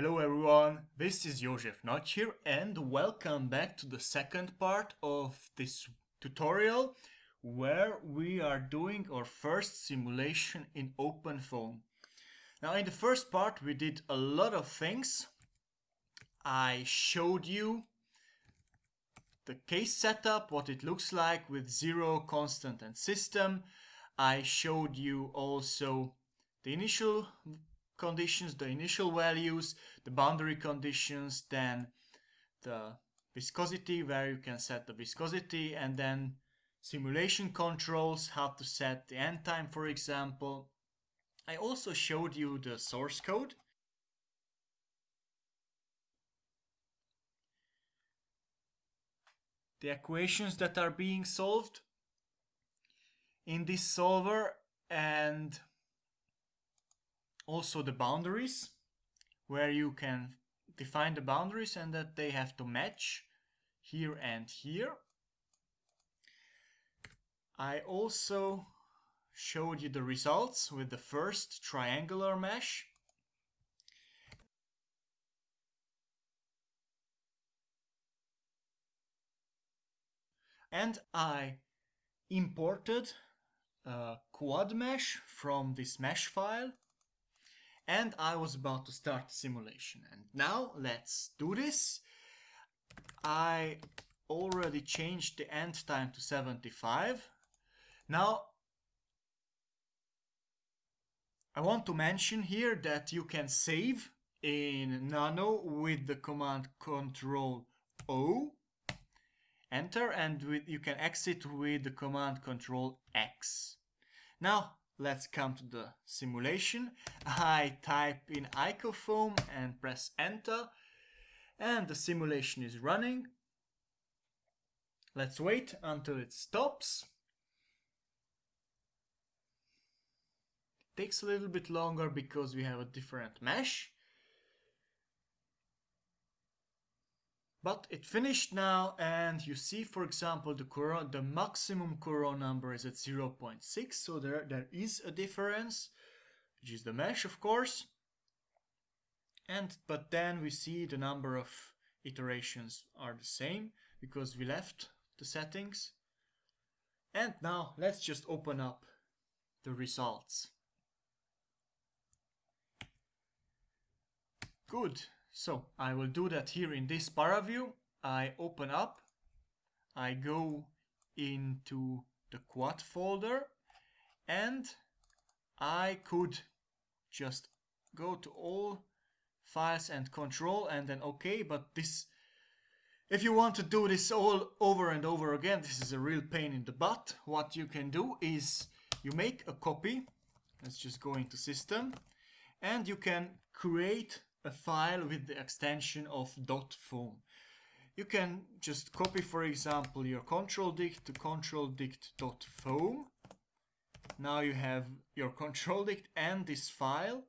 Hello everyone, this is Jozsef Nagy here and welcome back to the second part of this tutorial where we are doing our first simulation in OpenFOAM. Now in the first part we did a lot of things. I showed you the case setup, what it looks like with zero, constant and system. I showed you also the initial conditions, the initial values, the boundary conditions, then the viscosity where you can set the viscosity and then simulation controls, how to set the end time for example. I also showed you the source code. The equations that are being solved in this solver and also the boundaries where you can define the boundaries and that they have to match here and here. I also showed you the results with the first triangular mesh. And I imported a quad mesh from this mesh file and I was about to start the simulation. And now let's do this. I already changed the end time to 75. Now I want to mention here that you can save in Nano with the command Control O, enter, and with, you can exit with the command Control X. Now Let's come to the simulation. I type in icofoam and press enter and the simulation is running. Let's wait until it stops. It takes a little bit longer because we have a different mesh. But it finished now and you see for example the Courant, the maximum Courant number is at 0.6 so there, there is a difference which is the mesh of course. And but then we see the number of iterations are the same because we left the settings. And now let's just open up the results. Good so I will do that here in this paraview. I open up, I go into the quad folder and I could just go to all files and control and then OK, but this if you want to do this all over and over again, this is a real pain in the butt. What you can do is you make a copy. Let's just go into system and you can create a file with the extension of .foam. You can just copy, for example, your control dict to control dict.foam. Now you have your control dict and this file.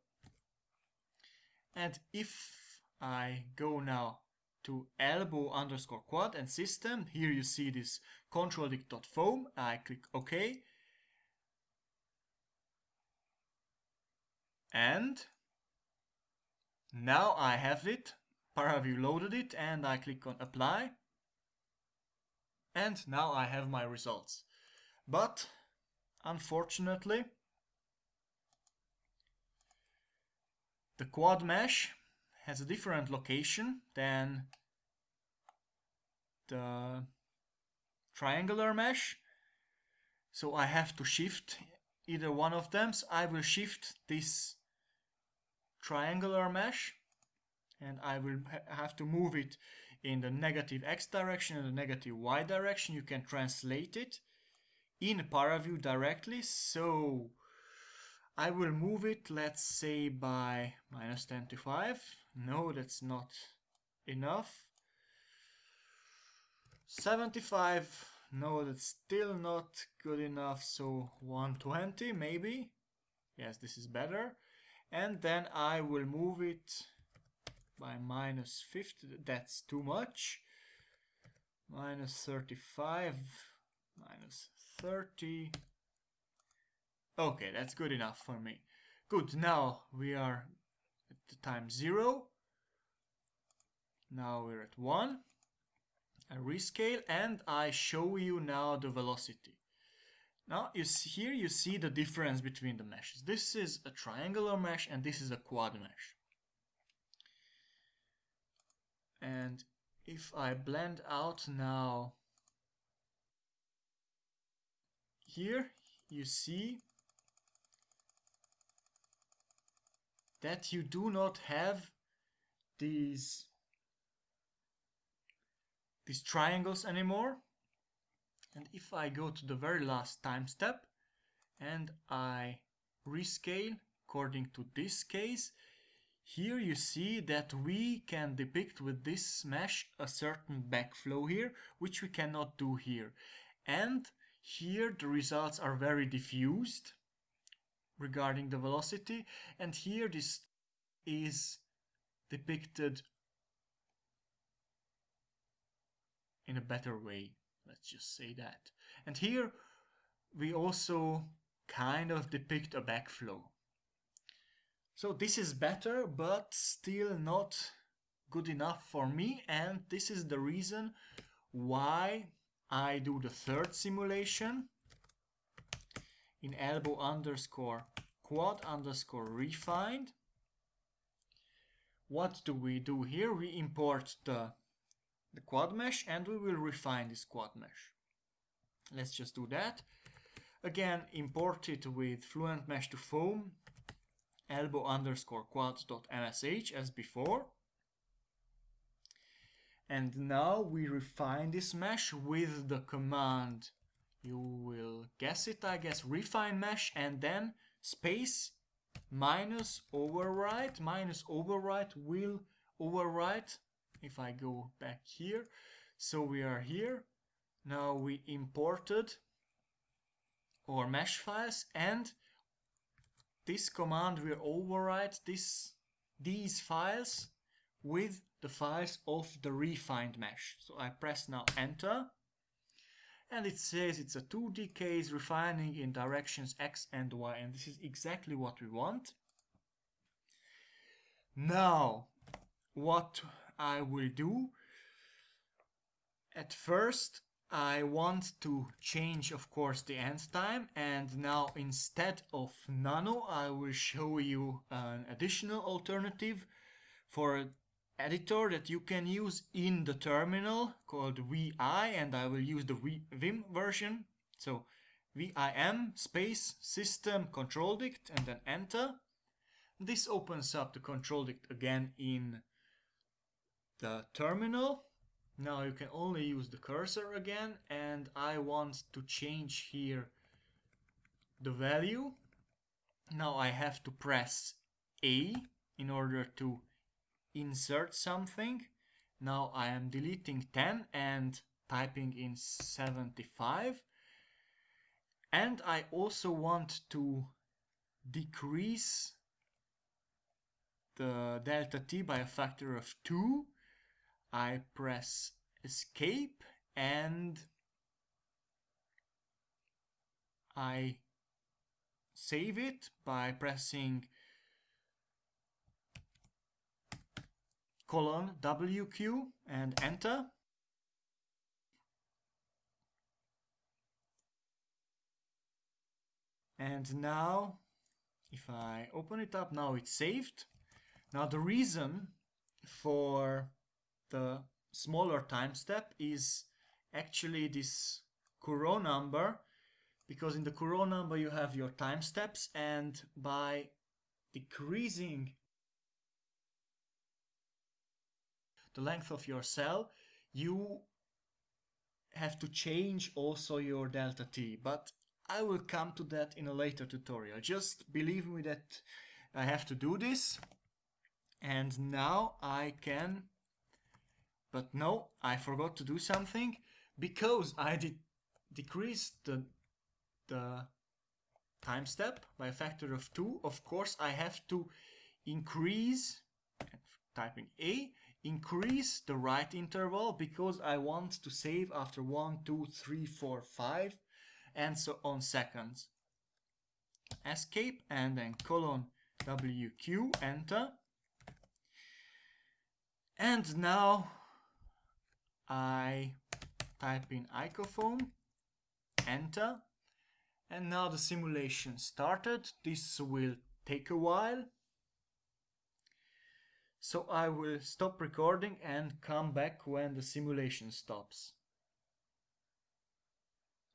And if I go now to elbow underscore quad and system, here you see this control dict.foam. I click OK. And now I have it, Paraview loaded it and I click on apply. And now I have my results. But unfortunately, the quad mesh has a different location than the triangular mesh. So I have to shift either one of them. So I will shift this triangular mesh and I will ha have to move it in the negative x direction and the negative y direction. You can translate it in ParaView directly. So I will move it, let's say by minus 10 to 5. No, that's not enough. 75, no, that's still not good enough. So 120 maybe. Yes, this is better and then I will move it by minus 50 that's too much minus 35 minus 30 okay that's good enough for me good now we are at the time zero Now we're at 1. I rescale and I show you now the velocity. Now you see, here you see the difference between the meshes. This is a triangular mesh and this is a quad mesh. And if I blend out now here you see that you do not have these these triangles anymore and if I go to the very last time step and I rescale according to this case here you see that we can depict with this mesh a certain backflow here which we cannot do here. And here the results are very diffused regarding the velocity. And here this is depicted in a better way let's just say that and here we also kind of depict a backflow so this is better but still not good enough for me and this is the reason why I do the third simulation in elbow underscore quad underscore refined. What do we do here? We import the, the quad mesh and we will refine this quad mesh. Let's just do that. Again, import it with Fluent Mesh to Foam elbow underscore quad.msh as before. And now we refine this mesh with the command, you will guess it I guess, refine mesh and then space minus overwrite, minus overwrite will overwrite if I go back here. So we are here. Now we imported our mesh files and this command will overwrite this, these files with the files of the refined mesh. So I press now enter and it says it's a 2D case refining in directions x and y and this is exactly what we want. Now what I will do at first I want to change of course the end time and now instead of nano I will show you an additional alternative for an editor that you can use in the terminal called VI and I will use the Vim version. So VIM space system control dict and then enter. This opens up the control dict again in the terminal. Now you can only use the cursor again and I want to change here the value. Now I have to press A in order to insert something. Now I am deleting 10 and typing in 75. And I also want to decrease the delta t by a factor of 2. I press escape and I save it by pressing colon WQ and enter. And now, if I open it up, now it's saved. Now the reason for the smaller time step is actually this Courant number because in the Courant number you have your time steps and by decreasing the length of your cell, you have to change also your delta t. But I will come to that in a later tutorial. Just believe me that I have to do this. And now I can... But no, I forgot to do something. Because I did decrease the, the time step by a factor of 2, of course I have to increase, typing A, increase the write interval because I want to save after 1, 2, 3, 4, 5 and so on seconds. Escape and then colon WQ, enter. And now I type in icofoam, enter, and now the simulation started. This will take a while. So I will stop recording and come back when the simulation stops.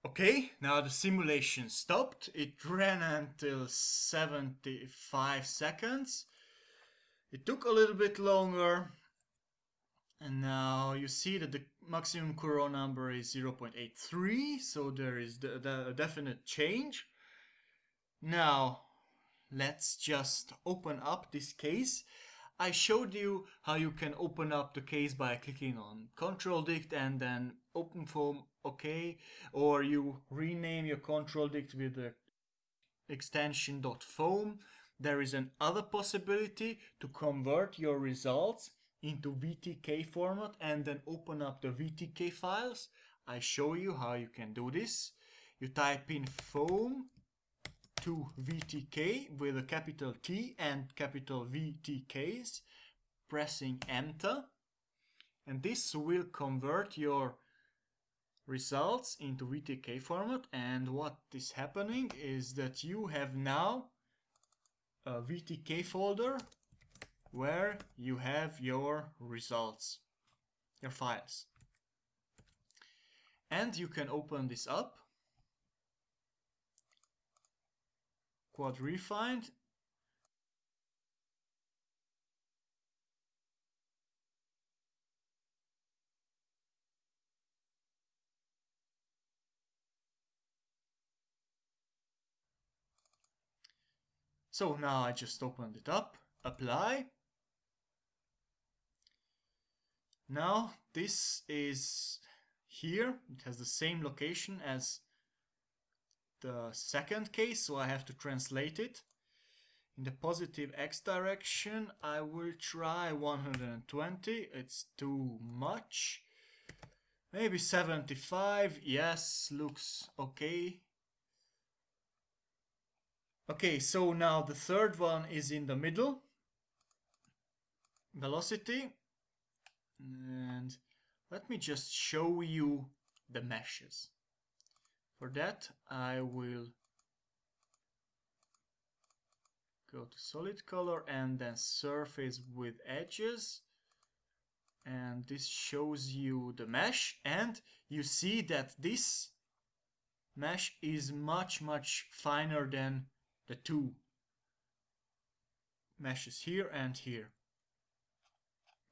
Okay, now the simulation stopped. It ran until 75 seconds. It took a little bit longer. And now you see that the maximum Courant number is 0.83, so there is the, the definite change. Now, let's just open up this case. I showed you how you can open up the case by clicking on control dict and then open foam OK or you rename your control dict with the extension .foam. There is another possibility to convert your results into VTK format and then open up the VTK files. I show you how you can do this. You type in foam to VTK with a capital T and capital VTKs, pressing enter. And this will convert your results into VTK format. And what is happening is that you have now a VTK folder where you have your results, your files. And you can open this up quad refined So now I just opened it up, apply. Now this is here, it has the same location as the second case, so I have to translate it. In the positive x direction, I will try 120, it's too much. Maybe 75, yes, looks okay. Okay, so now the third one is in the middle. Velocity. And let me just show you the meshes. For that I will go to solid color and then surface with edges and this shows you the mesh and you see that this mesh is much much finer than the two meshes here and here.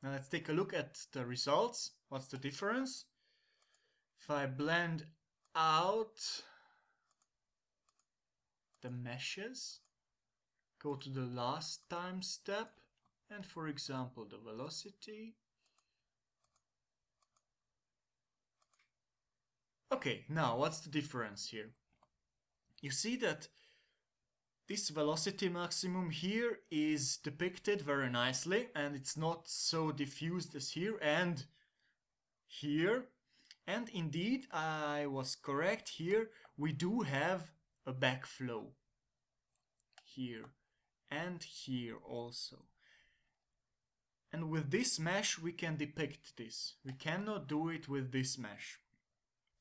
Now let's take a look at the results. What's the difference? If I blend out the meshes, go to the last time step, and for example the velocity. Okay, now what's the difference here? You see that this velocity maximum here is depicted very nicely and it's not so diffused as here and here and indeed, I was correct here. We do have a backflow here and here also. And with this mesh, we can depict this. We cannot do it with this mesh.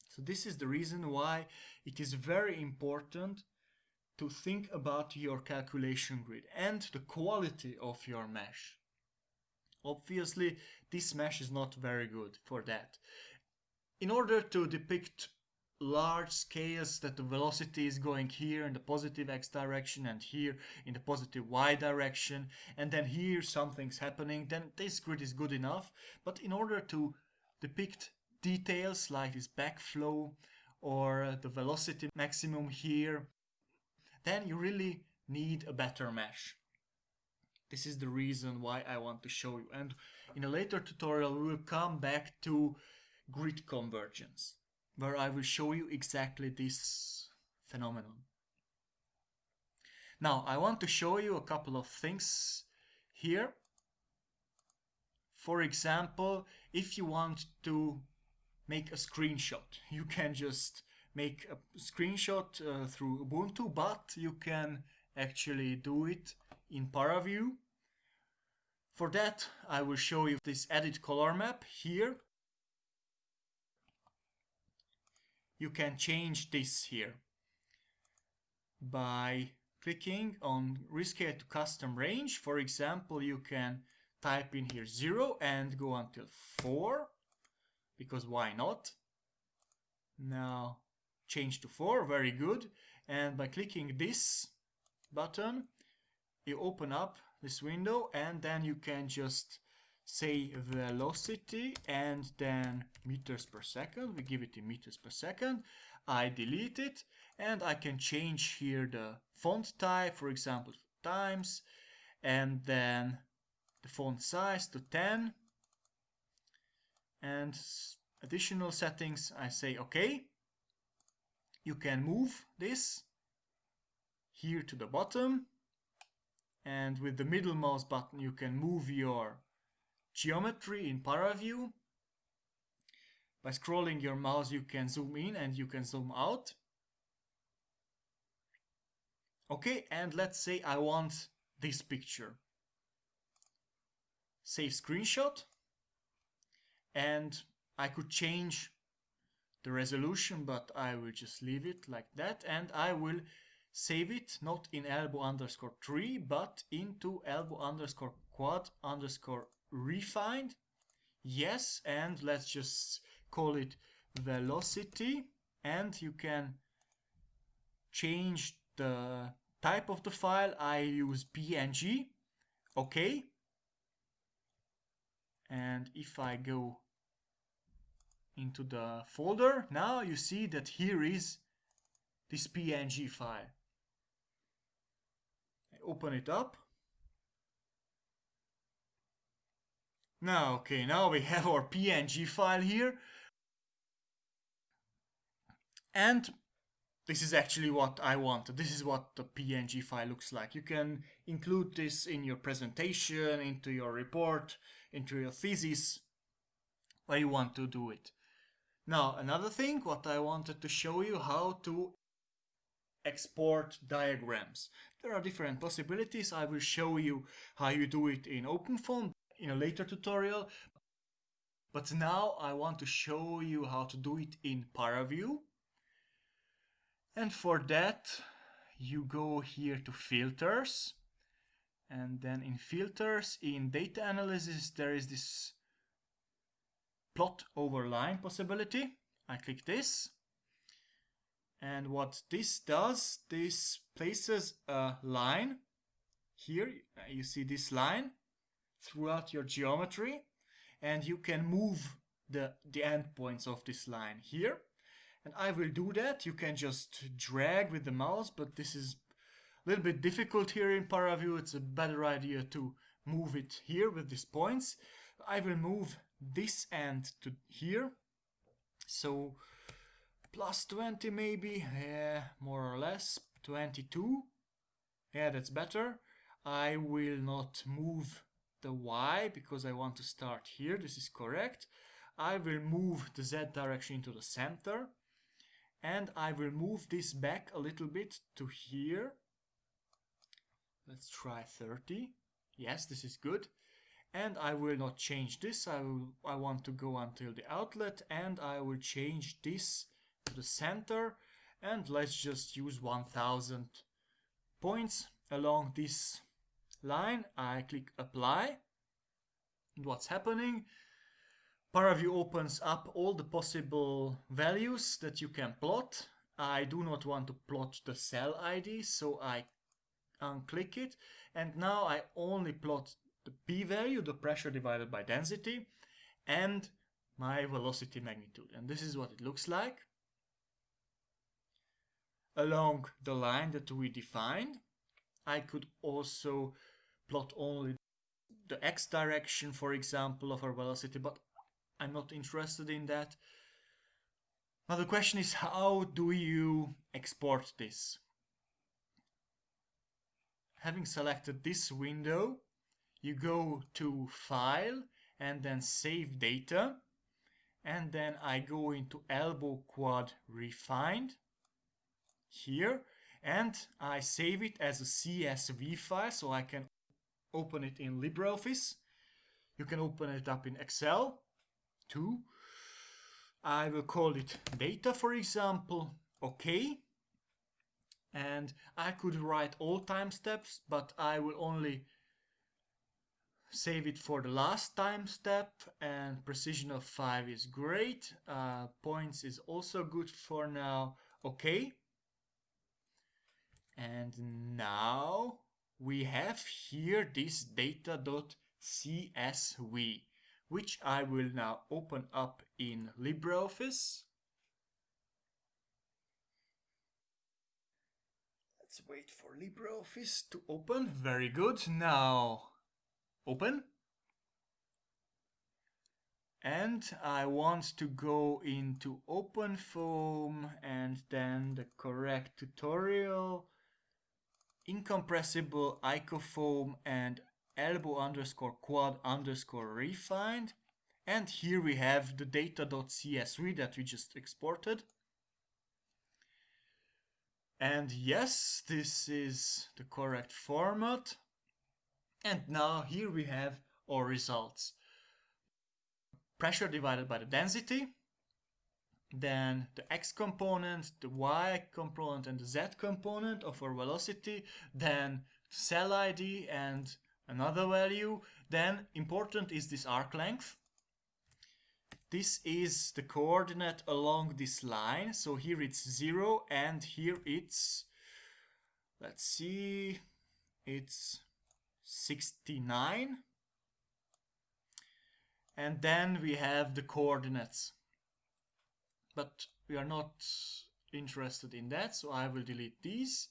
So this is the reason why it is very important to think about your calculation grid and the quality of your mesh. Obviously, this mesh is not very good for that in order to depict large scales that the velocity is going here in the positive x direction and here in the positive y direction and then here something's happening then this grid is good enough but in order to depict details like this backflow or the velocity maximum here then you really need a better mesh this is the reason why I want to show you and in a later tutorial we will come back to grid convergence, where I will show you exactly this phenomenon. Now, I want to show you a couple of things here. For example, if you want to make a screenshot, you can just make a screenshot uh, through Ubuntu, but you can actually do it in ParaView. For that, I will show you this edit color map here. You can change this here by clicking on rescale to custom range. For example, you can type in here 0 and go until 4 because why not? Now change to 4, very good. And by clicking this button, you open up this window and then you can just say velocity and then meters per second. We give it in meters per second. I delete it and I can change here the font type, for example, times, and then the font size to 10 and additional settings I say okay you can move this here to the bottom. And with the middle mouse button you can move your geometry in ParaView by scrolling your mouse you can zoom in and you can zoom out. Okay and let's say I want this picture. Save screenshot. And I could change the resolution but I will just leave it like that and I will save it not in elbow underscore 3 but into elbow underscore quad underscore refined. Yes and let's just call it velocity and you can change the type of the file. I use PNG okay? And if I go into the folder now you see that here is this png file I open it up now okay now we have our png file here and this is actually what I want. This is what the PNG file looks like. You can include this in your presentation, into your report, into your thesis, where you want to do it. Now, another thing, what I wanted to show you how to export diagrams. There are different possibilities. I will show you how you do it in OpenFOAM in a later tutorial. But now I want to show you how to do it in ParaView. And for that, you go here to filters. And then in filters, in data analysis, there is this plot over line possibility. I click this. And what this does, this places a line here. You see this line throughout your geometry and you can move the, the endpoints of this line here. And I will do that. You can just drag with the mouse, but this is a little bit difficult here in ParaView. It's a better idea to move it here with these points. I will move this end to here. So plus 20 maybe, yeah, more or less, 22. Yeah, that's better. I will not move the Y because I want to start here. This is correct. I will move the Z direction into the center. And I will move this back a little bit to here. Let's try 30. Yes, this is good and I will not change this. I, will, I want to go until the outlet and I will change this to the center. And let's just use 1000 points along this line. I click apply. And what's happening? ParaView opens up all the possible values that you can plot. I do not want to plot the cell ID so I unclick it. And now I only plot the p-value, the pressure divided by density, and my velocity magnitude. And this is what it looks like along the line that we defined. I could also plot only the x direction, for example, of our velocity, but I'm not interested in that. Now the question is, how do you export this? Having selected this window, you go to file and then save data and then I go into elbow quad refined here and I save it as a CSV file so I can open it in LibreOffice You can open it up in Excel too. I will call it data, for example. Okay. And I could write all time steps, but I will only save it for the last time step and precision of 5 is great. Uh, points is also good for now. Okay. And now we have here this data.csv which I will now open up in LibreOffice. Let's wait for LibreOffice to open. Very good. Now open. And I want to go into OpenFOAM and then the correct tutorial, incompressible icofoam and elbow underscore quad underscore refined. And here we have the data.csv that we just exported. And yes, this is the correct format. And now here we have our results. Pressure divided by the density, then the x component, the y component and the z component of our velocity, then cell ID and another value. Then important is this arc length. This is the coordinate along this line. So here it's 0 and here it's, let's see, it's 69. And then we have the coordinates. But we are not interested in that, so I will delete these.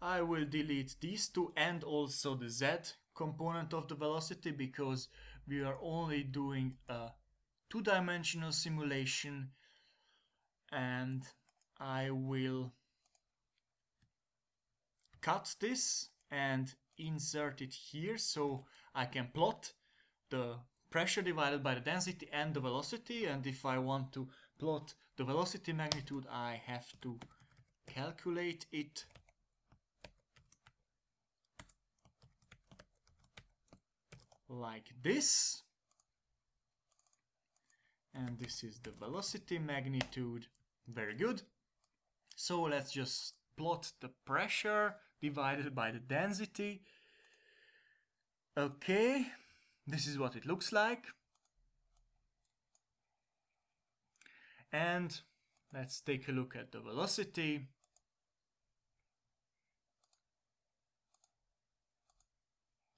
I will delete these two and also the z component of the velocity because we are only doing a two-dimensional simulation and I will cut this and insert it here so I can plot the pressure divided by the density and the velocity. And if I want to plot the velocity magnitude I have to calculate it. Like this. And this is the velocity magnitude. Very good. So let's just plot the pressure divided by the density. Okay, this is what it looks like. And let's take a look at the velocity.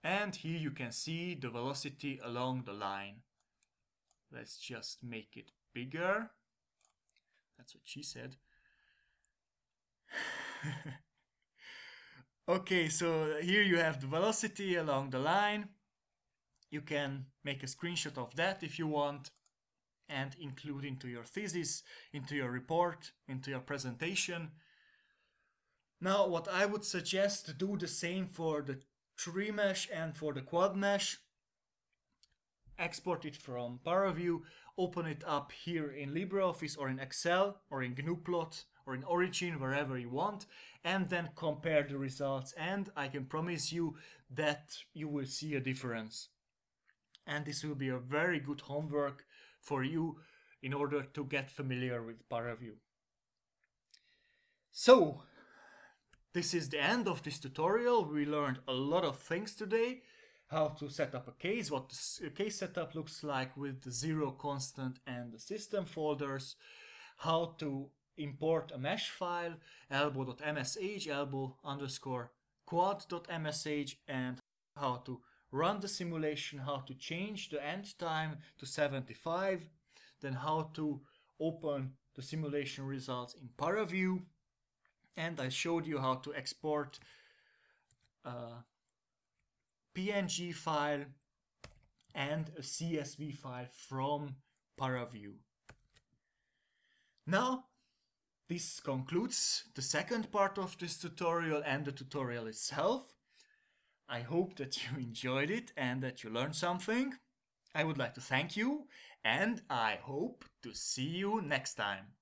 And here you can see the velocity along the line. Let's just make it bigger. That's what she said. Okay, so here you have the velocity along the line. You can make a screenshot of that if you want and include into your thesis, into your report, into your presentation. Now, what I would suggest to do the same for the tri mesh and for the quad mesh. Export it from ParaView, open it up here in LibreOffice or in Excel or in GNUplot or in Origin, wherever you want, and then compare the results. And I can promise you that you will see a difference. And this will be a very good homework for you in order to get familiar with ParaView. So, this is the end of this tutorial. We learned a lot of things today. How to set up a case, what the case setup looks like with the zero constant and the system folders, how to import a mesh file, elbow.msh, elbow underscore quad.msh, and how to run the simulation, how to change the end time to 75, then how to open the simulation results in ParaView, and I showed you how to export a PNG file and a CSV file from ParaView. Now this concludes the second part of this tutorial and the tutorial itself. I hope that you enjoyed it and that you learned something. I would like to thank you and I hope to see you next time.